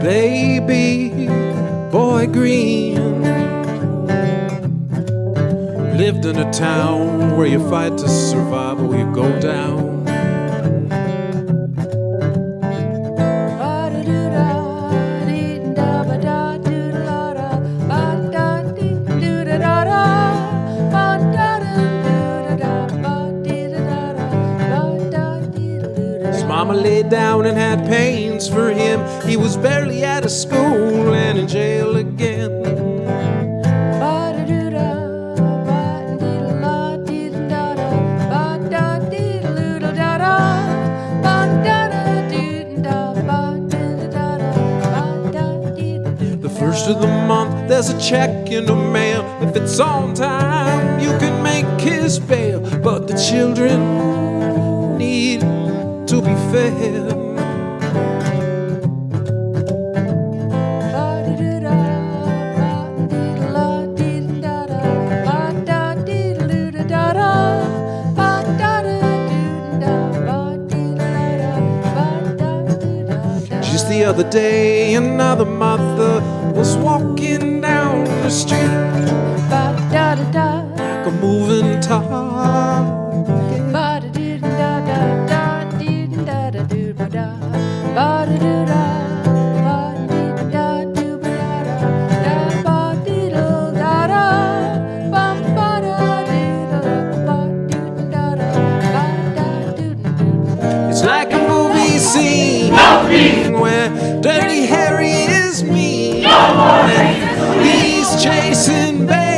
Baby boy green lived in a town where you fight to survive or you go down. Mama laid down and had pains for him. He was barely out of school and in jail again. The first of the month, there's a check in the mail. If it's on time, you can make his bail. But the children be fed. Just the other day, another mother was walking down the street scene where Dirty Harry is me. and he's chasing baby